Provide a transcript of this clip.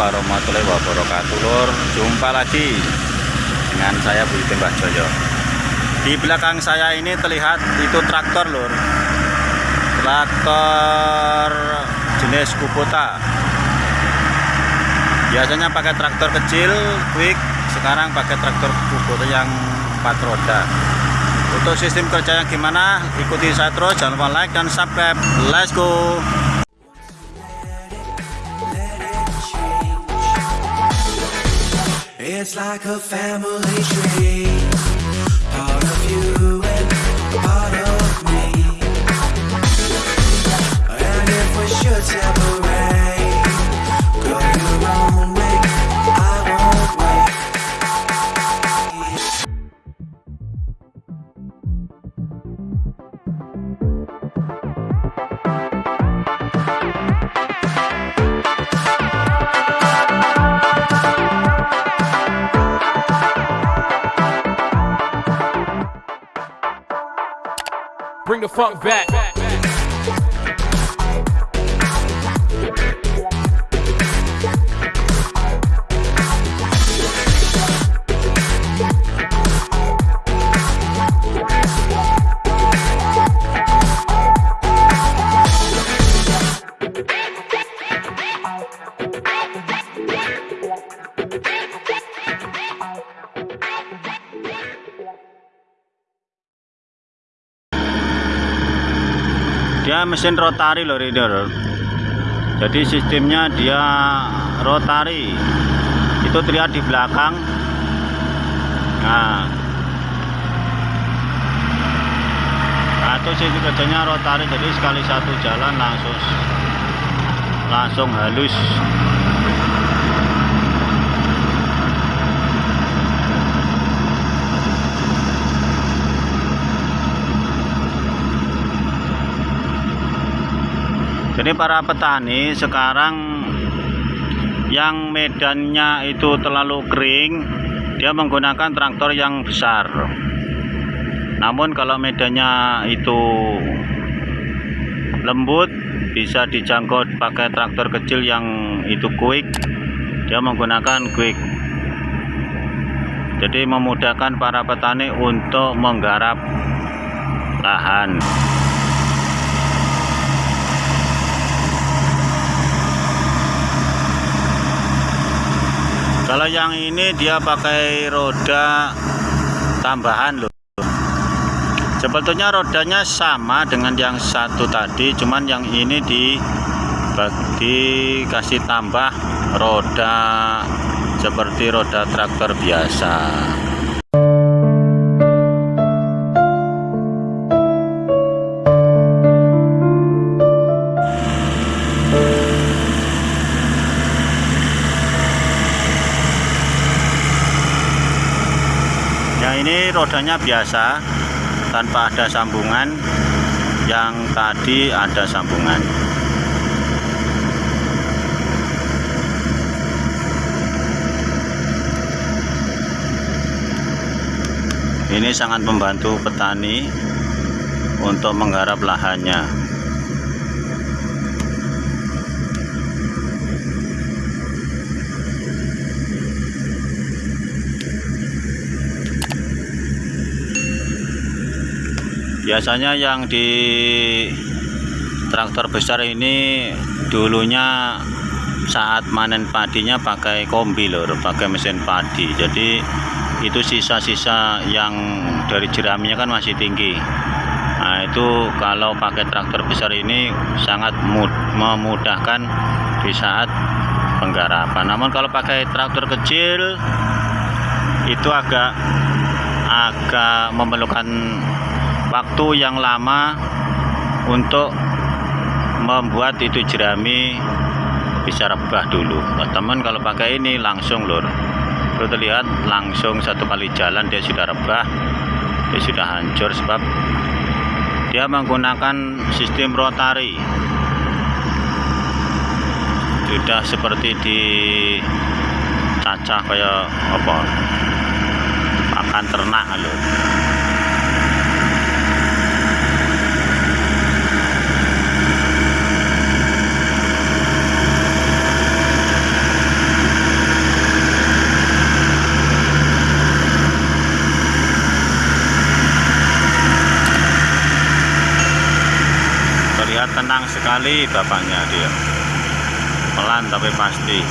Warahmatullahi wabarakatuh. Lur Jumpa lagi dengan saya Budi Tembak Joyo. Di belakang saya ini terlihat itu traktor Lur. Traktor jenis Kubota. Biasanya pakai traktor kecil, quick. Sekarang pakai traktor Kubota yang 4 roda. Untuk sistem kerjanya gimana? Ikuti saya terus, jangan lupa like dan subscribe. Let's go! It's like a family tree. Part of you Bring the funk back. Dia mesin rotari loh reader jadi sistemnya dia rotari. Itu terlihat di belakang. Nah. Nah itu sistem kerjanya rotari. Jadi sekali satu jalan langsung langsung halus Jadi para petani sekarang yang medannya itu terlalu kering, dia menggunakan traktor yang besar. Namun kalau medannya itu lembut, bisa dijangkau pakai traktor kecil yang itu quick, dia menggunakan quick. Jadi memudahkan para petani untuk menggarap lahan. Kalau yang ini dia pakai roda tambahan loh. Sebetulnya rodanya sama dengan yang satu tadi, cuman yang ini di dikasih tambah roda seperti roda traktor biasa. Ini rodanya biasa tanpa ada sambungan. Yang tadi ada sambungan. Ini sangat membantu petani untuk menggarap lahannya. Biasanya yang di traktor besar ini dulunya saat manen padinya pakai kombi lor pakai mesin padi. Jadi itu sisa-sisa yang dari jeraminya kan masih tinggi. Nah itu kalau pakai traktor besar ini sangat mud- memudahkan di saat penggarapan. Namun kalau pakai traktor kecil itu agak agak memerlukan waktu yang lama untuk membuat itu jerami bisa rebah dulu. Teman kalau pakai ini langsung lur. Lu terlihat langsung satu kali jalan dia sudah rebah dia sudah hancur sebab dia menggunakan sistem rotari. Sudah seperti di cacah kayak apa pakan ternak lho sekali bapaknya dia. Pelan tapi pasti